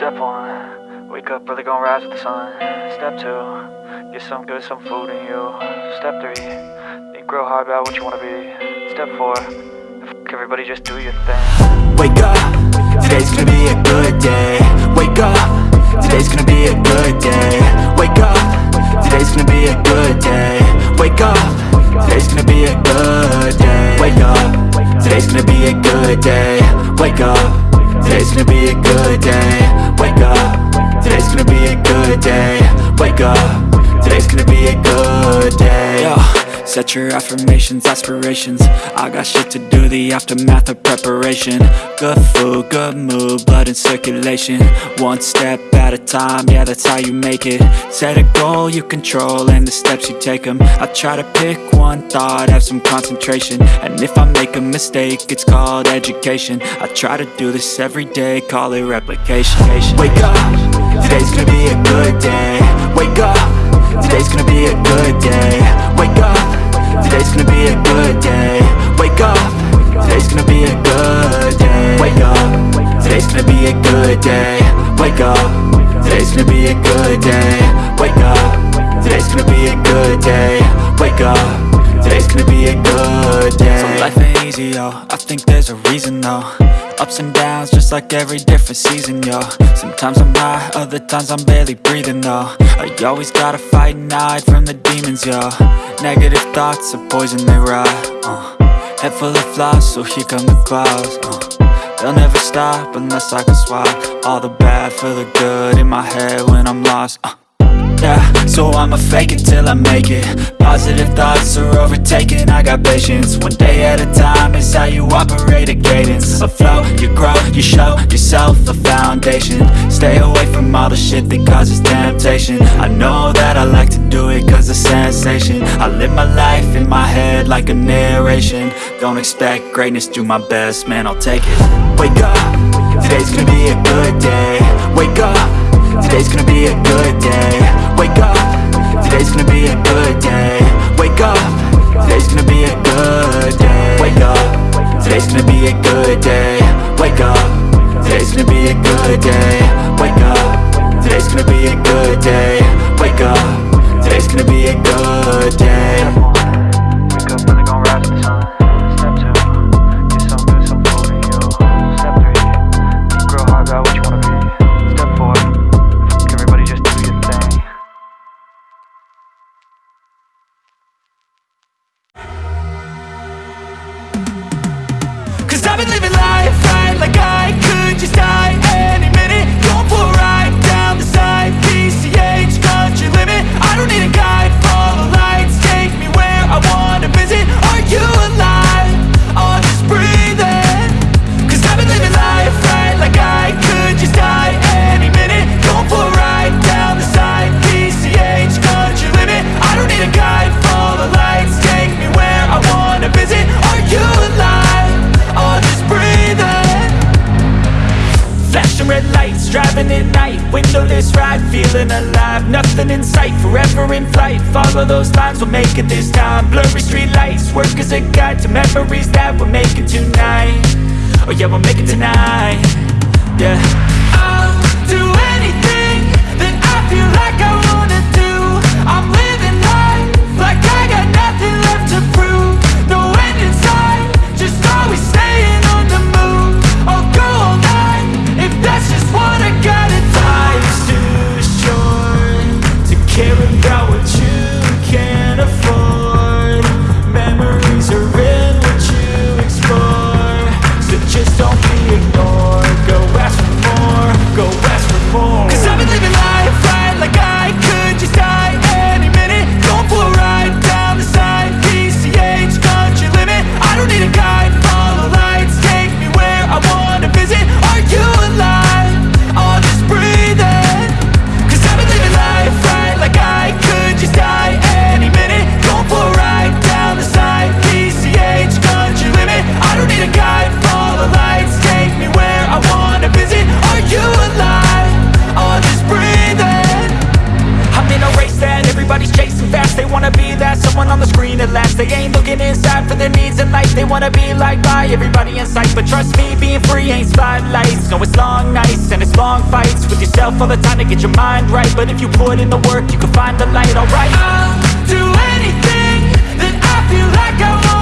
Step one, wake up early, gonna rise with the sun. Step two, get some good, some food in you. Step three, think real hard about what you wanna be. Step four, everybody just do your thing. Wake up, today's gonna be a good day. Wake up, today's gonna be a good day. Wake up, today's gonna be a good day. Wake up, today's gonna be a good day. Wake up, today's gonna be a good day. Wake up, today's gonna be a good day. Wake up, today's gonna be a good day. Wake up, today's gonna be a good day. Yo. Set your affirmations, aspirations. I got shit to do, the aftermath of preparation. Good food, good mood, blood in circulation. One step at a time, yeah that's how you make it. Set a goal you control and the steps you take them I try to pick one thought, have some concentration. And if I make a mistake, it's called education. I try to do this every day, call it replication. Wake up, today's gonna be a good day. Wake up, today's gonna be a good day. Wake up Today's gonna be a good day. Wake up Today's gonna be a good day. Wake up Today's gonna be a good day. Wake up Today's gonna be a good day. Wake up. Today's gonna be a good day. Wake up. Today's gonna be a good day. So life ain't easy, yo. I think there's a reason, though. Ups and downs, just like every different season, yo. Sometimes I'm high, other times I'm barely breathing, though. I always gotta fight and hide from the demons, yo. Negative thoughts are poison, they rot, uh. Head full of flaws, so here come the clouds, uh. They'll never stop unless I can swap All the bad for the good in my head when I'm lost, uh. Yeah, so I'ma fake it till I make it. Positive thoughts are overtaken, I got patience. One day at a time is how you operate a cadence. A flow, you grow, you show yourself a foundation. Stay away from all the shit that causes temptation. I know that I like to do it cause it's sensation. I live my life in my head like a narration. Don't expect greatness, do my best, man I'll take it. Wake up, today's gonna be a good day. Wake up. Today's gonna be a good day. Wake up. Today's gonna be a good day. Wake up. Today's gonna be a good day. Wake up. Today's gonna be a good day. Wake up. Today's gonna be a good day. Wake up. Today's gonna be a good day. Wake up. Today's gonna be a good day I could just die red lights, driving at night. Windowless ride, feeling alive. Nothing in sight, forever in flight. Follow those lines, we'll make it this time. Blurry street lights, work as a guide To memories that we're making tonight. Oh yeah, we'll make it tonight. Yeah everybody in sight. But trust me, being free ain't spotlights. No, it's long nights and it's long fights With yourself all the time to get your mind right. But if you put in the work, you can find the light, alright. I'll do anything that I feel like I wanna